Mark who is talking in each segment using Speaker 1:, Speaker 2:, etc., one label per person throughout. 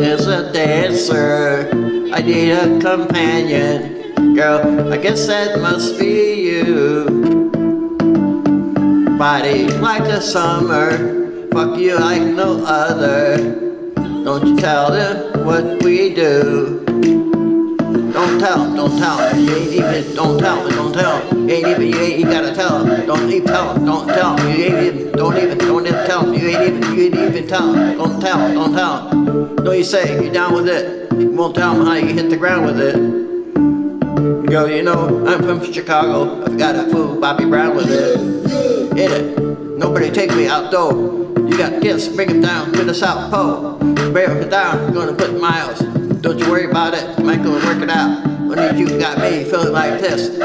Speaker 1: dancer. I need a companion. Girl, I guess that must be you. Body like the summer. Fuck you like no other. Don't you tell them what we do. Don't tell don't tell. You ain't even, don't tell don't tell. You ain't even, you ain't, you gotta tell. Don't even tell don't tell. You ain't even, don't even, don't even tell. You ain't even, you ain't even tell. Don't tell don't tell you say, you're down with it. You won't tell him how you hit the ground with it. You go, you know, I'm from Chicago. I've got a fool Bobby Brown with it. Hit it. Nobody take me out though. You got kids, bring them down to the South Pole. Bring them down, gonna put miles. Don't you worry about it, Michael will work it out. Only you got me feeling like this.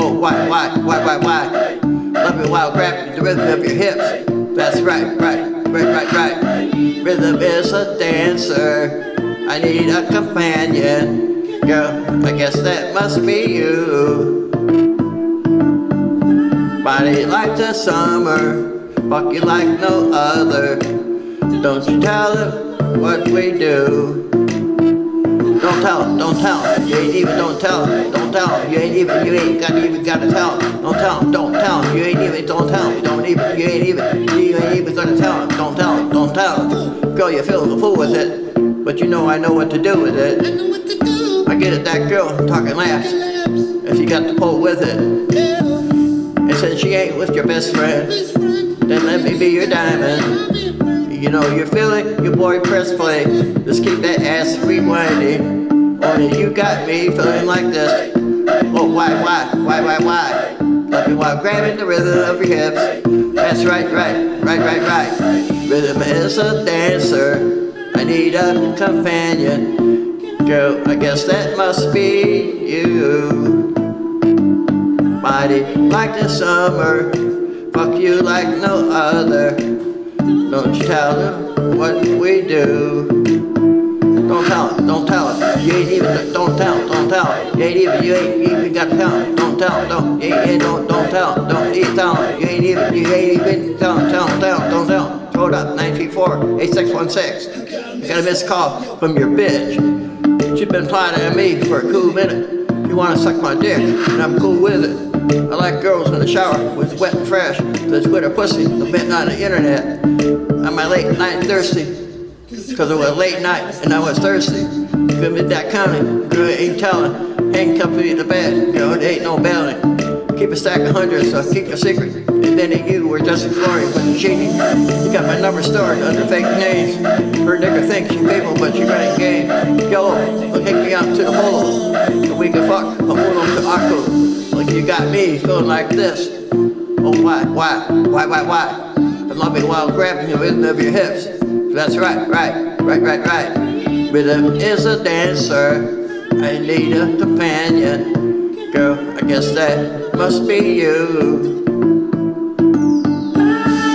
Speaker 1: Oh, why, why, why, why, why? Love me while grabbing the rhythm of your hips. That's right, right, right, right, right. Rhythm is a dancer. I need a companion. Girl, I guess that must be you. Body like the summer, fuck you like no other. Don't you tell them what we do. Don't tell don't tell. You ain't even, don't tell don't tell. You ain't even, you ain't got even gotta tell. Don't tell don't tell. You ain't even, don't tell. Don't even, you ain't even. Don't tell don't tell. Girl, you feel the fool with it, but you know I know what to do with it.
Speaker 2: I know what to do.
Speaker 1: I get it, that girl talking laughs, if you got the pull with it. And since she ain't with your best friend,
Speaker 2: Best friend,
Speaker 1: then let me be your diamond.
Speaker 2: I'll be your friend.
Speaker 1: You know you're feeling your boy press play. Just keep that ass rewinding. Only you got me feeling like this. Oh why why why why why? Love me while grabbing the rhythm of your hips. That's right right right right right. Rhythm is a dancer. I need a companion. Girl, I guess that must be you. Body like the summer. Fuck you like no other. Don't you tell them what we do. Don't tell him, don't tell him. You ain't even, don't tell don't tell him. You ain't even, you ain't even got to tell him. Don't tell don't, you ain't, don't, don't tell. Don't even tell him. You ain't even, you ain't even, tell tell tell don't tell. Throw it up, 934-8616. I got a missed call from your bitch. She's been plotting on me for a cool minute. You wanna suck my dick, and I'm cool with it. I like girls in the shower with wet and fresh. That's with her pussy, the bit on the internet. On my late night thirsty. Cause it was late night and I was thirsty. Couldn't be that coming, girl ain't telling. ain't to the bed, girl, it ain't no bailing. Keep a stack of hundreds, so keep your secret. And then you were just exploring when you cheating. You got my number stored under fake names. Her nigga thinks you faithful, but you're running game. Yellow, will take me out to the polo. And we can fuck, I'm going to Akko. Like you got me feeling like this. Oh why, why, why, why, why? I love it while grabbing the rhythm of your hips. That's right, right, right, right, right. Rhythm is a dancer. I need a companion. Girl, I guess that must be you.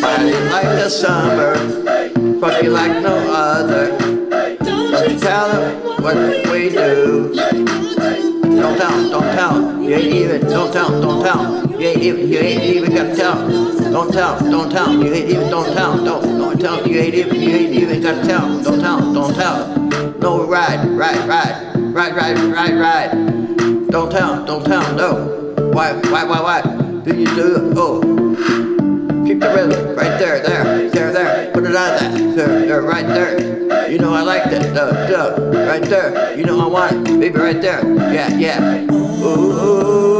Speaker 1: Body like the summer. Fuck like no other. Don't you tell them what we do. Don't tell don't tell. You ain't even, don't tell don't tell. You ain't even, you ain't even gotta tell. Don't tell don't tell. You ain't even, don't tell don't, don't tell. You ain't even, you ain't even gotta tell. Don't tell don't tell. No, ride, ride, ride, ride, ride, ride, ride. Don't tell don't tell no. Why, why, why, why? Do you do it? Oh. Keep the rhythm, right there, there, there, there. Put it on that, there, there, right You know I like that, duh, duh, right there. You know I want it, baby, right there. Yeah, yeah. Ooh.